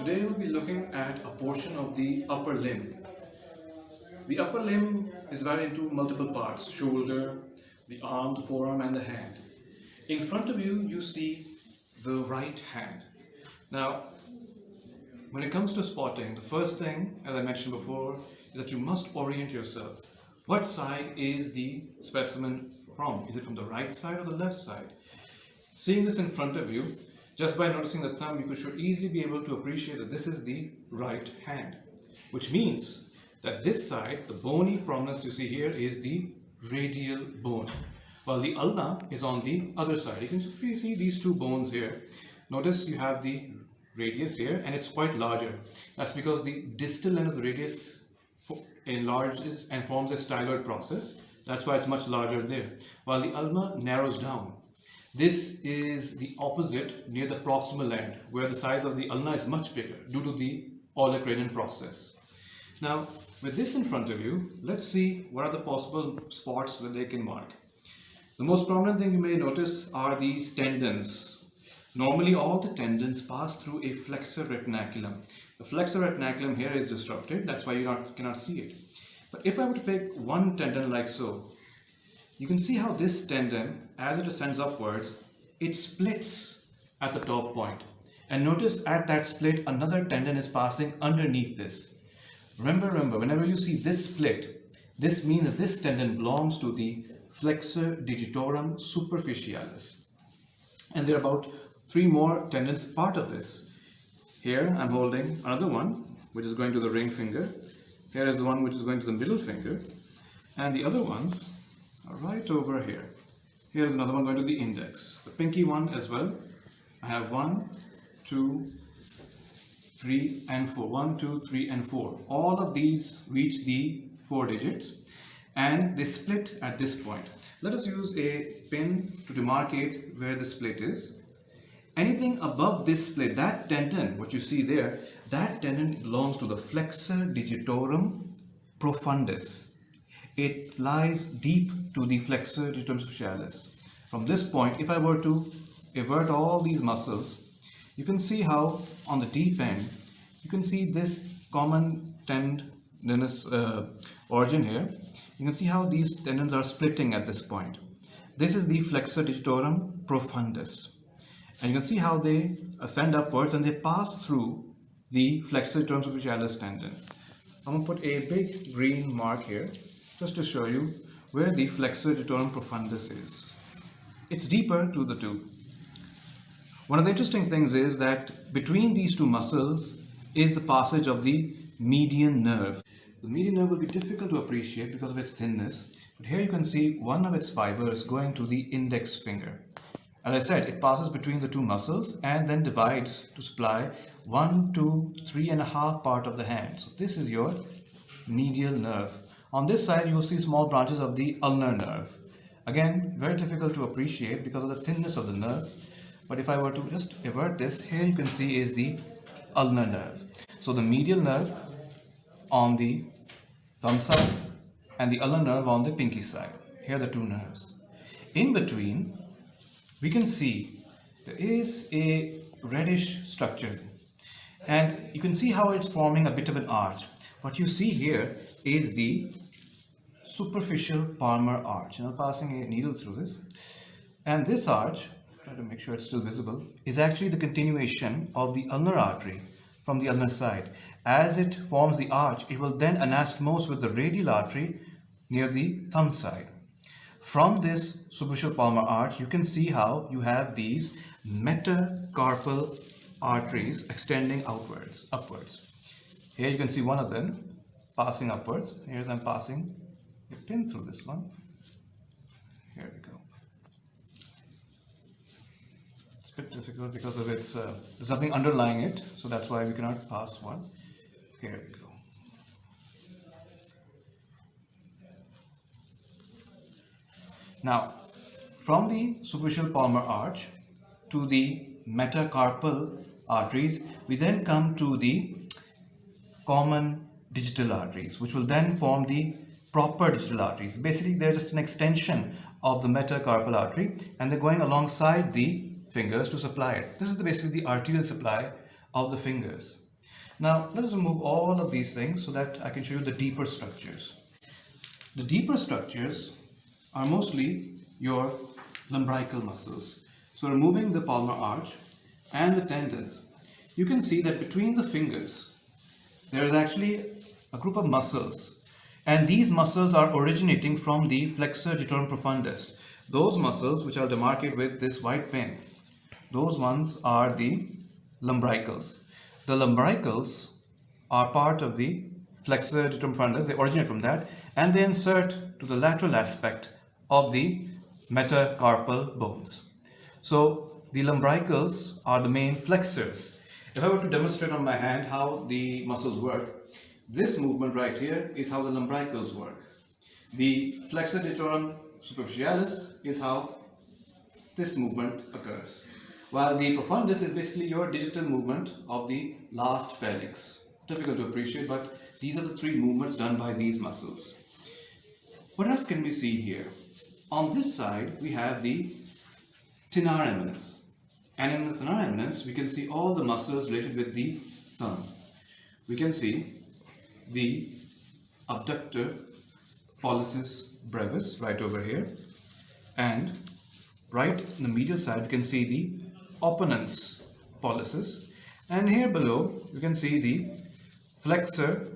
Today we'll be looking at a portion of the upper limb. The upper limb is divided into multiple parts, shoulder, the arm, the forearm and the hand. In front of you, you see the right hand. Now, when it comes to spotting, the first thing, as I mentioned before, is that you must orient yourself. What side is the specimen from? Is it from the right side or the left side? Seeing this in front of you, just by noticing the thumb, you could should easily be able to appreciate that this is the right hand, which means that this side, the bony prominence you see here is the radial bone, while the ulna is on the other side. You can see these two bones here. Notice you have the radius here and it's quite larger. That's because the distal end of the radius enlarges and forms a styloid process. That's why it's much larger there. While the ulna narrows down this is the opposite near the proximal end where the size of the ulna is much bigger due to the olecranon process. Now with this in front of you, let's see what are the possible spots where they can mark. The most prominent thing you may notice are these tendons. Normally all the tendons pass through a flexor retinaculum. The flexor retinaculum here is disrupted, that's why you not, cannot see it. But if I were to pick one tendon like so, you can see how this tendon, as it ascends upwards, it splits at the top point. And notice at that split, another tendon is passing underneath this. Remember, remember, whenever you see this split, this means that this tendon belongs to the flexor digitorum superficialis. And there are about three more tendons part of this. Here I'm holding another one, which is going to the ring finger. Here is the one which is going to the middle finger. And the other ones right over here. Here's another one going to the index. The pinky one as well. I have one, two, three, and four. One, two, three, and four. All of these reach the four digits and they split at this point. Let us use a pin to demarcate where the split is. Anything above this split, that tendon, what you see there, that tendon belongs to the flexor digitorum profundus it lies deep to the flexor digitorum From this point, if I were to invert all these muscles, you can see how on the deep end, you can see this common tendinous uh, origin here. You can see how these tendons are splitting at this point. This is the flexor digitorum profundus. And you can see how they ascend upwards and they pass through the flexor digitorum superficialis tendon. I'm going to put a big green mark here just to show you where the flexor digitorum profundus is. It's deeper to the two. One of the interesting things is that between these two muscles is the passage of the median nerve. The median nerve will be difficult to appreciate because of its thinness, but here you can see one of its fibers going to the index finger. As I said, it passes between the two muscles and then divides to supply one, two, three and a half part of the hand. So this is your median nerve. On this side, you will see small branches of the ulnar nerve. Again, very difficult to appreciate because of the thinness of the nerve. But if I were to just invert this, here you can see is the ulnar nerve. So the median nerve on the thumb side and the ulnar nerve on the pinky side. Here are the two nerves. In between, we can see there is a reddish structure and you can see how it's forming a bit of an arch. What you see here is the superficial palmar arch. And I'm passing a needle through this. And this arch, try to make sure it's still visible, is actually the continuation of the ulnar artery from the ulnar side. As it forms the arch, it will then anastomose with the radial artery near the thumb side. From this superficial palmar arch, you can see how you have these metacarpal arteries extending outwards, upwards. Here you can see one of them passing upwards. Here's I'm passing a pin through this one. Here we go. It's a bit difficult because of its, uh, there's nothing underlying it, so that's why we cannot pass one. Here we go. Now, from the superficial palmar arch to the metacarpal arteries, we then come to the common digital arteries, which will then form the proper digital arteries. Basically, they're just an extension of the metacarpal artery and they're going alongside the fingers to supply it. This is the, basically the arterial supply of the fingers. Now let's remove all of these things so that I can show you the deeper structures. The deeper structures are mostly your lumbrical muscles. So removing the palmar arch and the tendons, you can see that between the fingers, there is actually a group of muscles and these muscles are originating from the flexor digitorum profundus. Those muscles which I'll demarcate with this white pen, those ones are the lumbricals. The lumbricals are part of the flexor digitorum profundus, they originate from that and they insert to the lateral aspect of the metacarpal bones. So the lumbricals are the main flexors. If I were to demonstrate on my hand how the muscles work, this movement right here is how the lumbricals work. The flexor digitorum superficialis is how this movement occurs. While the profundus is basically your digital movement of the last phalanx. Difficult to appreciate, but these are the three movements done by these muscles. What else can we see here? On this side, we have the thenar eminence. And in the thenar we can see all the muscles related with the thumb. We can see the abductor pollicis brevis right over here and right in the medial side you can see the opponens pollicis and here below you can see the flexor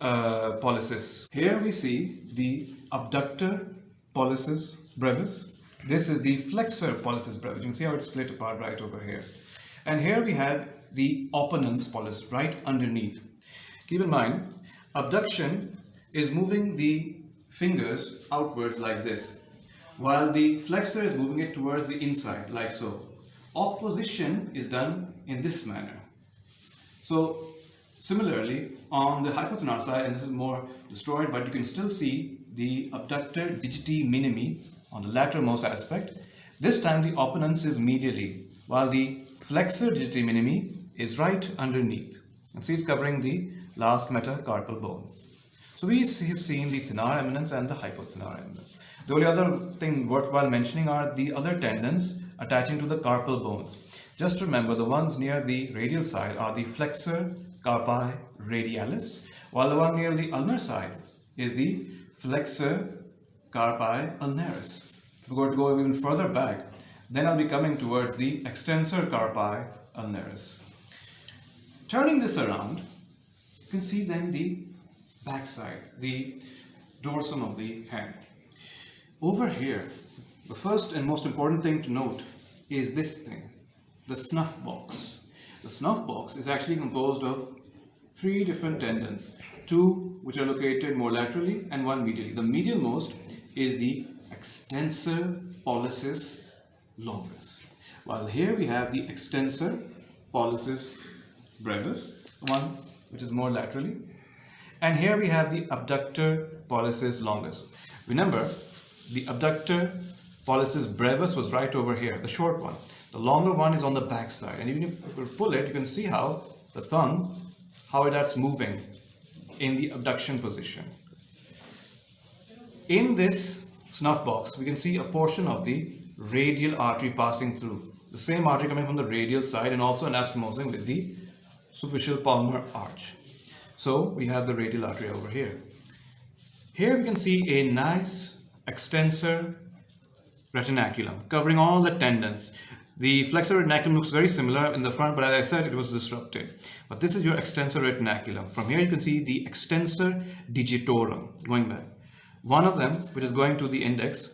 uh, pollicis. Here we see the abductor pollicis brevis. This is the flexor pollicis brevis. You can see how it's split apart right over here. And here we have the opponens pollicis right underneath. Keep in mind, abduction is moving the fingers outwards like this, while the flexor is moving it towards the inside, like so. Opposition is done in this manner. So similarly, on the hypothenar side, and this is more destroyed, but you can still see the abductor digiti minimi on the lateralmost aspect. This time the opponens is medially, while the flexor digiti minimi is right underneath. And see it's covering the last metacarpal bone. So we have seen the thenar eminence and the hypothenar eminence. The only other thing worthwhile mentioning are the other tendons attaching to the carpal bones. Just remember the ones near the radial side are the flexor carpi radialis, while the one near the ulnar side is the flexor carpi ulnaris. If we're going to go even further back, then I'll be coming towards the extensor carpi ulnaris. Turning this around, you can see then the backside, the dorsum of the hand. Over here, the first and most important thing to note is this thing, the snuff box. The snuff box is actually composed of three different tendons, two which are located more laterally and one medially. The medialmost is the extensor pollicis longus, while here we have the extensor pollicis brevis, one which is more laterally. And here we have the abductor pollicis longus. Remember, the abductor pollicis brevis was right over here, the short one. The longer one is on the back side. And even if we pull it, you can see how the thumb, how that's moving in the abduction position. In this snuff box, we can see a portion of the radial artery passing through. The same artery coming from the radial side and also anastomosing with the superficial palmar arch. So we have the radial artery over here. Here we can see a nice extensor retinaculum covering all the tendons. The flexor retinaculum looks very similar in the front, but as I said, it was disrupted. But this is your extensor retinaculum. From here you can see the extensor digitorum going back. One of them, which is going to the index,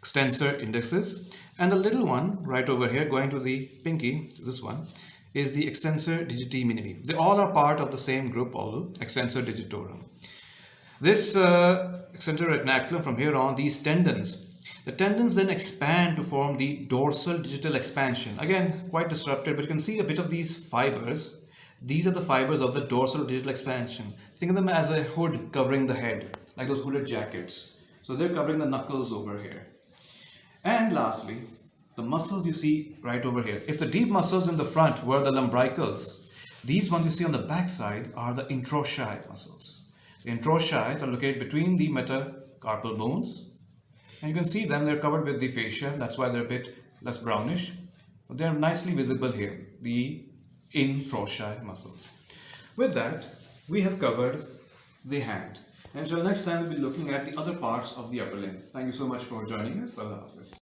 extensor indicis, and the little one right over here going to the pinky, this one, is the extensor digiti minimi. They all are part of the same group, although extensor digitorum. This uh, extensor retinaculum, from here on, these tendons, the tendons then expand to form the dorsal digital expansion. Again, quite disrupted, but you can see a bit of these fibers. These are the fibers of the dorsal digital expansion. Think of them as a hood covering the head, like those hooded jackets. So they're covering the knuckles over here. And lastly, the muscles you see right over here. If the deep muscles in the front were the lumbricals, these ones you see on the backside are the interossei muscles. The interossei are located between the metacarpal bones and you can see them, they're covered with the fascia, that's why they're a bit less brownish. But they're nicely visible here, the interossei muscles. With that, we have covered the hand. Until next time, we'll be looking at the other parts of the upper limb. Thank you so much for joining us. Allah Hafiz.